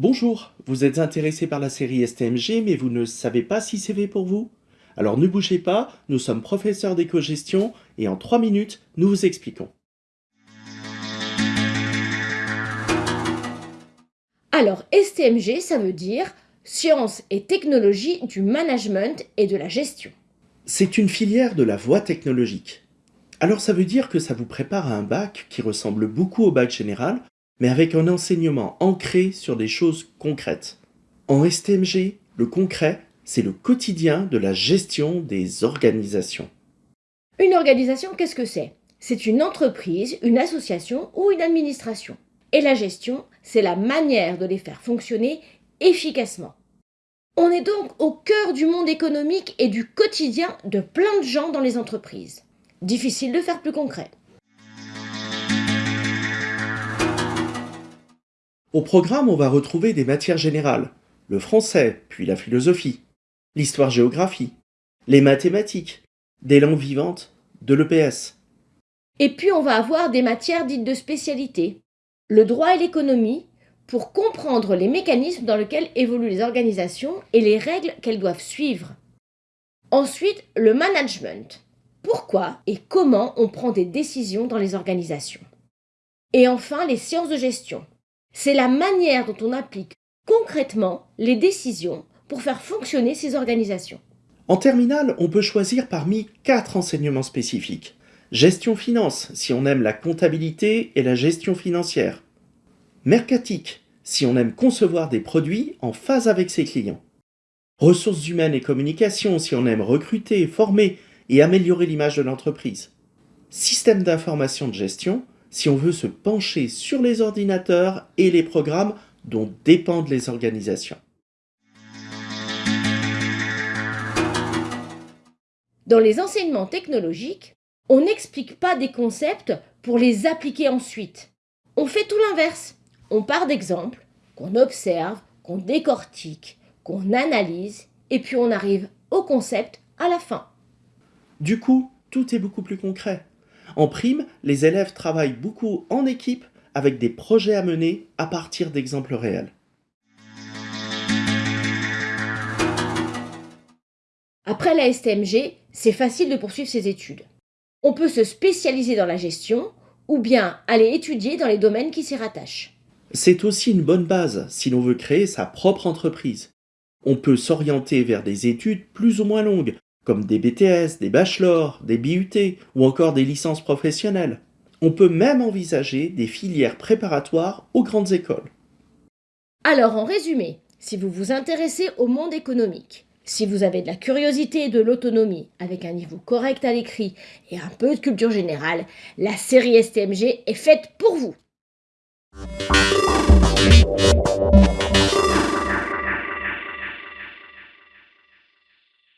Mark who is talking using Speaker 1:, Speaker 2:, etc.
Speaker 1: Bonjour, vous êtes intéressé par la série STMG mais vous ne savez pas si c'est fait pour vous Alors ne bougez pas, nous sommes professeurs d'éco-gestion et en 3 minutes, nous vous expliquons.
Speaker 2: Alors STMG, ça veut dire Sciences et technologies du management et de la gestion.
Speaker 1: C'est une filière de la voie technologique. Alors ça veut dire que ça vous prépare à un bac qui ressemble beaucoup au bac général, mais avec un enseignement ancré sur des choses concrètes. En STMG, le concret, c'est le quotidien de la gestion des organisations.
Speaker 2: Une organisation, qu'est-ce que c'est? C'est une entreprise, une association ou une administration. Et la gestion, c'est la manière de les faire fonctionner efficacement. On est donc au cœur du monde économique et du quotidien de plein de gens dans les entreprises. Difficile de faire plus concret.
Speaker 1: Au programme, on va retrouver des matières générales, le français, puis la philosophie, l'histoire-géographie, les mathématiques, des langues vivantes, de l'EPS.
Speaker 2: Et puis on va avoir des matières dites de spécialité, le droit et l'économie, pour comprendre les mécanismes dans lesquels évoluent les organisations et les règles qu'elles doivent suivre. Ensuite, le management, pourquoi et comment on prend des décisions dans les organisations. Et enfin, les sciences de gestion. C'est la manière dont on applique concrètement les décisions pour faire fonctionner ces organisations.
Speaker 1: En terminale, on peut choisir parmi quatre enseignements spécifiques. Gestion finance, si on aime la comptabilité et la gestion financière. Mercatique, si on aime concevoir des produits en phase avec ses clients. Ressources humaines et communication, si on aime recruter, former et améliorer l'image de l'entreprise. Système d'information de gestion, si on veut se pencher sur les ordinateurs et les programmes dont dépendent les organisations.
Speaker 2: Dans les enseignements technologiques, on n'explique pas des concepts pour les appliquer ensuite. On fait tout l'inverse. On part d'exemples qu'on observe, qu'on décortique, qu'on analyse, et puis on arrive au concept à la fin.
Speaker 1: Du coup, tout est beaucoup plus concret. En prime, les élèves travaillent beaucoup en équipe avec des projets à mener à partir d'exemples réels.
Speaker 2: Après la STMG, c'est facile de poursuivre ses études. On peut se spécialiser dans la gestion ou bien aller étudier dans les domaines qui s'y rattachent.
Speaker 1: C'est aussi une bonne base si l'on veut créer sa propre entreprise. On peut s'orienter vers des études plus ou moins longues, comme des BTS, des bachelors, des BUT ou encore des licences professionnelles. On peut même envisager des filières préparatoires aux grandes écoles.
Speaker 2: Alors en résumé, si vous vous intéressez au monde économique, si vous avez de la curiosité et de l'autonomie, avec un niveau correct à l'écrit et un peu de culture générale, la série STMG est faite pour vous.